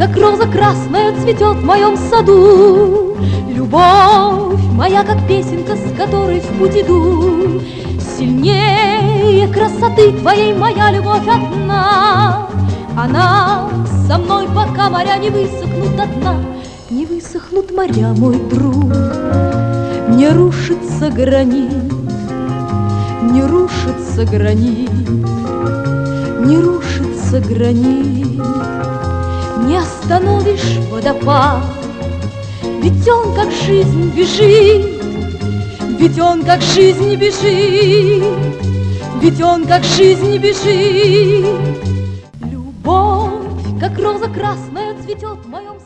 как роза красная цветет в моем саду. Любовь моя, как песенка, с которой в путь иду. Сильнее красоты твоей моя любовь одна. Она со мной, пока моря не высохнут до дна. Не высохнут моря, мой друг, не рушится гранит, не рушится гранит, не рушится гранит, не остановишь водопад, ведь он как жизнь бежит, ведь он как жизнь бежит, ведь он как жизнь бежит. Любовь, как роза красная, цветет в моем